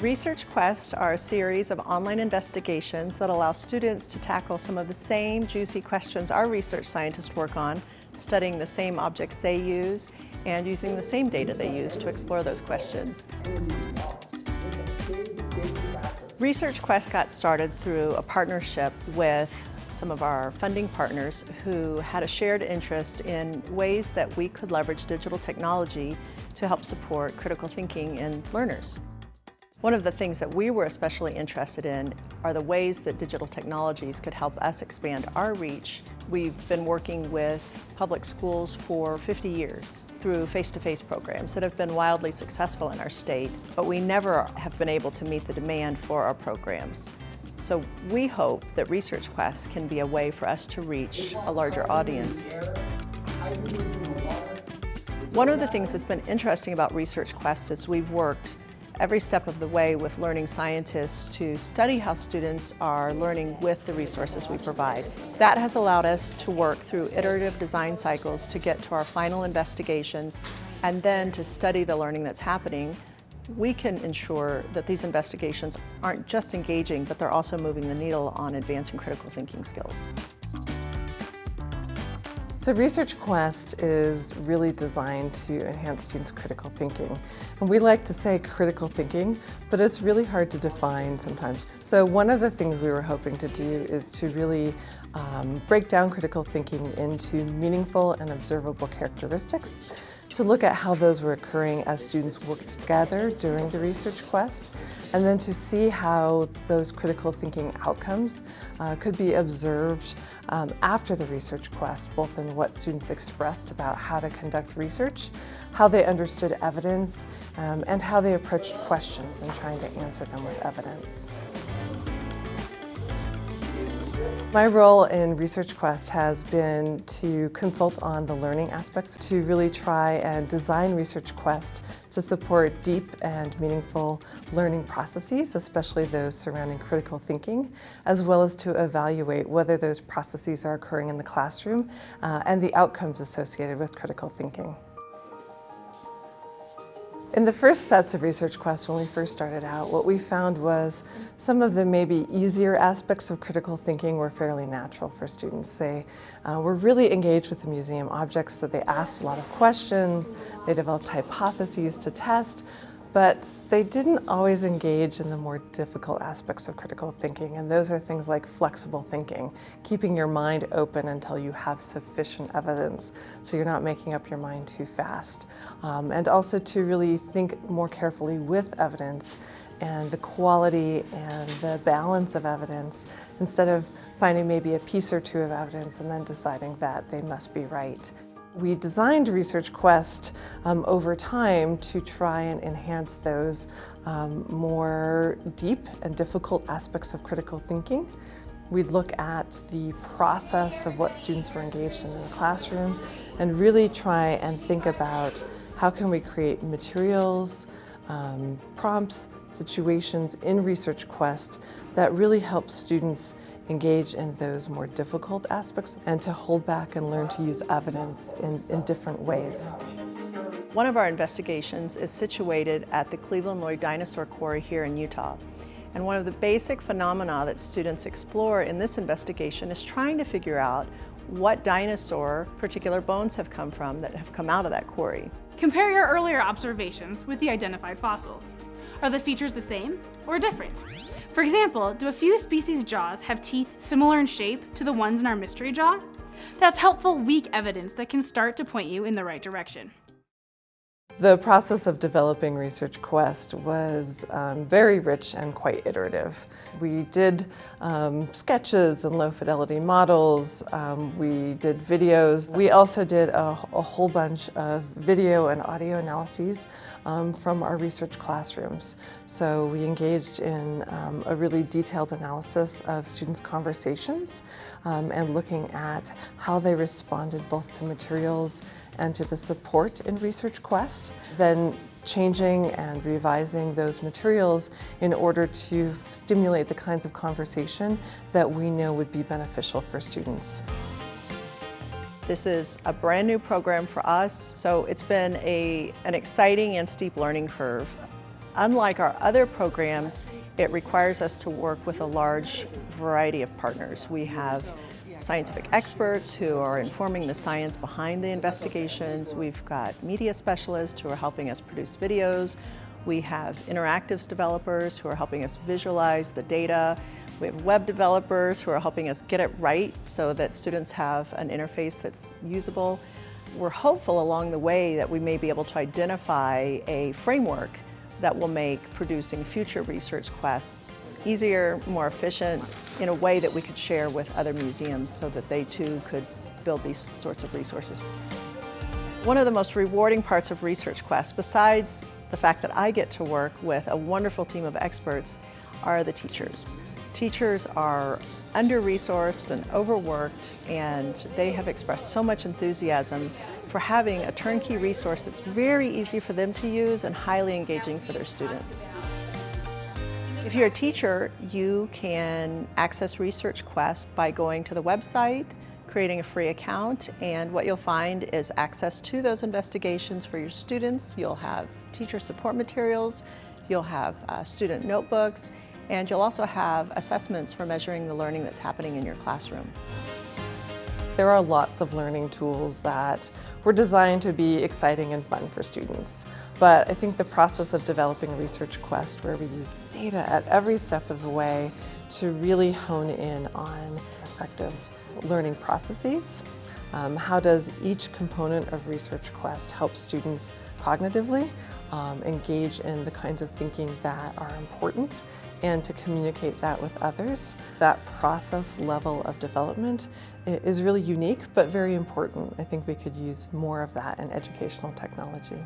Research Quests are a series of online investigations that allow students to tackle some of the same juicy questions our research scientists work on, studying the same objects they use and using the same data they use to explore those questions. Research Quest got started through a partnership with some of our funding partners who had a shared interest in ways that we could leverage digital technology to help support critical thinking in learners. One of the things that we were especially interested in are the ways that digital technologies could help us expand our reach. We've been working with public schools for 50 years through face-to-face -face programs that have been wildly successful in our state, but we never have been able to meet the demand for our programs. So we hope that Research Quest can be a way for us to reach a larger audience. One of the things that's been interesting about Research Quest is we've worked every step of the way with learning scientists to study how students are learning with the resources we provide. That has allowed us to work through iterative design cycles to get to our final investigations and then to study the learning that's happening. We can ensure that these investigations aren't just engaging, but they're also moving the needle on advancing critical thinking skills. So Research Quest is really designed to enhance students' critical thinking. And we like to say critical thinking, but it's really hard to define sometimes. So one of the things we were hoping to do is to really um, break down critical thinking into meaningful and observable characteristics to look at how those were occurring as students worked together during the research quest, and then to see how those critical thinking outcomes uh, could be observed um, after the research quest, both in what students expressed about how to conduct research, how they understood evidence, um, and how they approached questions and trying to answer them with evidence. My role in Research Quest has been to consult on the learning aspects, to really try and design Research Quest to support deep and meaningful learning processes, especially those surrounding critical thinking, as well as to evaluate whether those processes are occurring in the classroom uh, and the outcomes associated with critical thinking. In the first sets of Research quests, when we first started out, what we found was some of the maybe easier aspects of critical thinking were fairly natural for students. They uh, were really engaged with the museum objects, so they asked a lot of questions, they developed hypotheses to test, but they didn't always engage in the more difficult aspects of critical thinking, and those are things like flexible thinking, keeping your mind open until you have sufficient evidence so you're not making up your mind too fast, um, and also to really think more carefully with evidence and the quality and the balance of evidence instead of finding maybe a piece or two of evidence and then deciding that they must be right. We designed Research Quest um, over time to try and enhance those um, more deep and difficult aspects of critical thinking. We'd look at the process of what students were engaged in in the classroom and really try and think about how can we create materials, um, prompts, situations in Research Quest that really help students engage in those more difficult aspects and to hold back and learn to use evidence in, in different ways. One of our investigations is situated at the Cleveland Lloyd Dinosaur Quarry here in Utah. And one of the basic phenomena that students explore in this investigation is trying to figure out what dinosaur particular bones have come from that have come out of that quarry. Compare your earlier observations with the identified fossils. Are the features the same or different? For example, do a few species' jaws have teeth similar in shape to the ones in our mystery jaw? That's helpful, weak evidence that can start to point you in the right direction. The process of developing Research Quest was um, very rich and quite iterative. We did um, sketches and low fidelity models, um, we did videos. We also did a, a, whole bunch of video and audio analyses um, from our research classrooms. So we engaged in um, a really detailed analysis of students' conversations um, and looking at how they responded both to materials and to the support in Research Quest, then changing and revising those materials in order to stimulate the kinds of conversation that we know would be beneficial for students. This is a brand new program for us, so it's been a, an exciting and steep learning curve. Unlike our other programs, it requires us to work with a large variety of partners. We have scientific experts who are informing the science behind the investigations. We've got media specialists who are helping us produce videos. We have interactives developers who are helping us visualize the data. We have web developers who are helping us get it right so that students have an interface that's usable. We're hopeful along the way that we may be able to identify a framework that will make producing future research quests easier, more efficient, in a way that we could share with other museums so that they too could build these sorts of resources. One of the most rewarding parts of Research Quest, besides the fact that I get to work with a wonderful team of experts, are the teachers. Teachers are under-resourced and overworked and they have expressed so much enthusiasm for having a turnkey resource that's very easy for them to use and highly engaging for their students. If you're a teacher, you can access Research Quest by going to the website, creating a free account, and what you'll find is access to those investigations for your students. You'll have teacher support materials, you'll have uh, student notebooks, and you'll also have assessments for measuring the learning that's happening in your classroom. There are lots of learning tools that were designed to be exciting and fun for students. But I think the process of developing Research Quest, where we use data at every step of the way to really hone in on effective learning processes. Um, how does each component of Research Quest help students cognitively um, engage in the kinds of thinking that are important and to communicate that with others. That process level of development is really unique but very important. I think we could use more of that in educational technology.